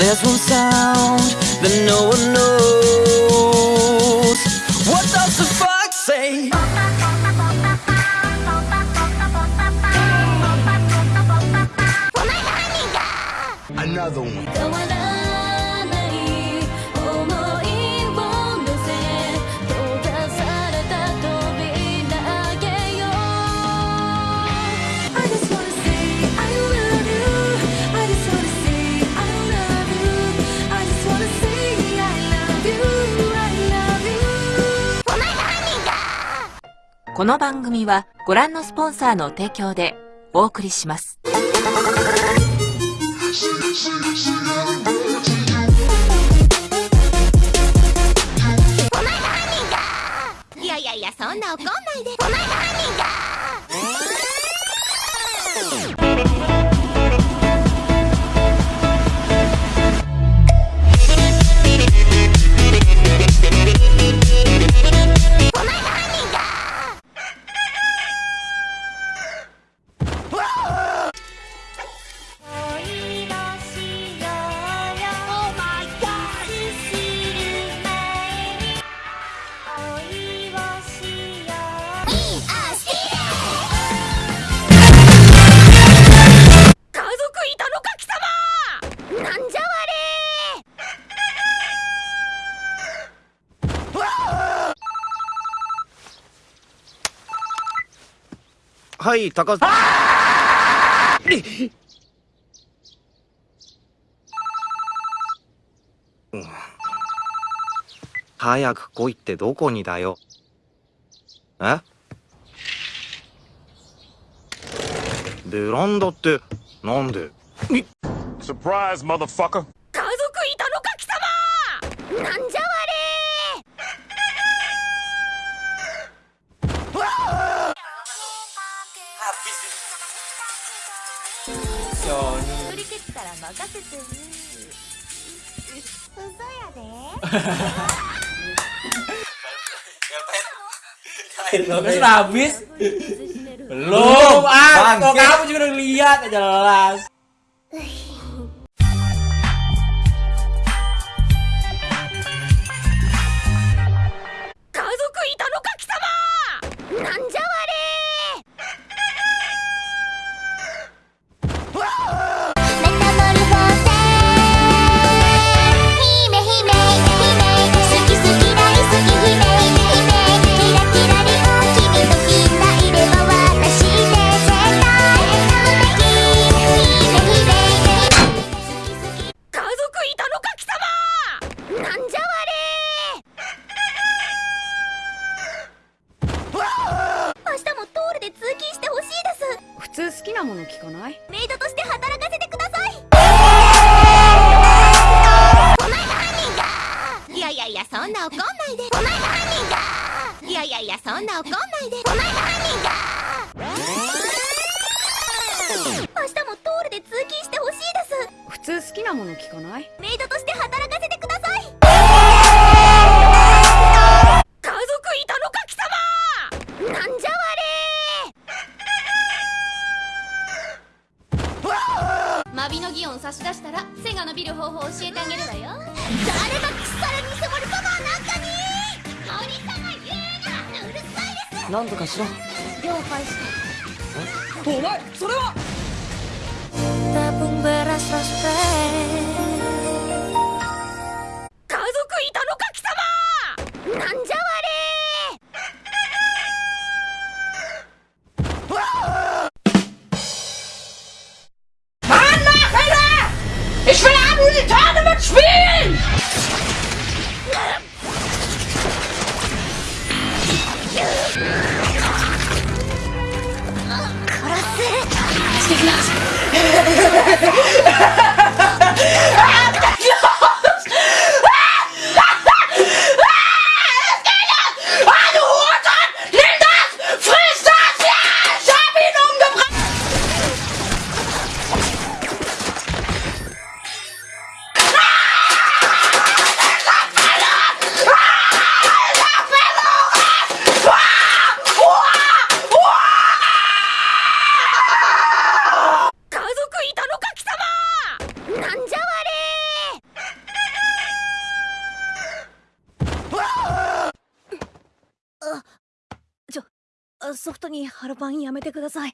There's one sound that no one knows. What does the fox say? Another one. この番組はご覧のスポンサーの提供でお送りします。いやいやいやそんな怒んないでおはい高津、早く来いってどこにだよ。え？ベランダってなんで？サプライズマダファカー 任せてね嘘やで Udah sudah habis? Belum, ah, kok kamu juga udah lihat jelas. かない？メイドとして働かせてください。お前が犯人だいやいやいやそんな怒んないで。お前が犯人だいやいやいやそんな怒んないで。お前が犯人だ明日もトールで通勤してほしいです。普通好きなもの聞かない？メイドとして働差し出したら背が伸びる方法を教えてあげるわよ。誰が腐れ偽物パワーなんかに。森様言うなうるさいです。なんとかしろ。了解した。お前、それは！tabung beras Atlas. ソフトに腹パンやめてください。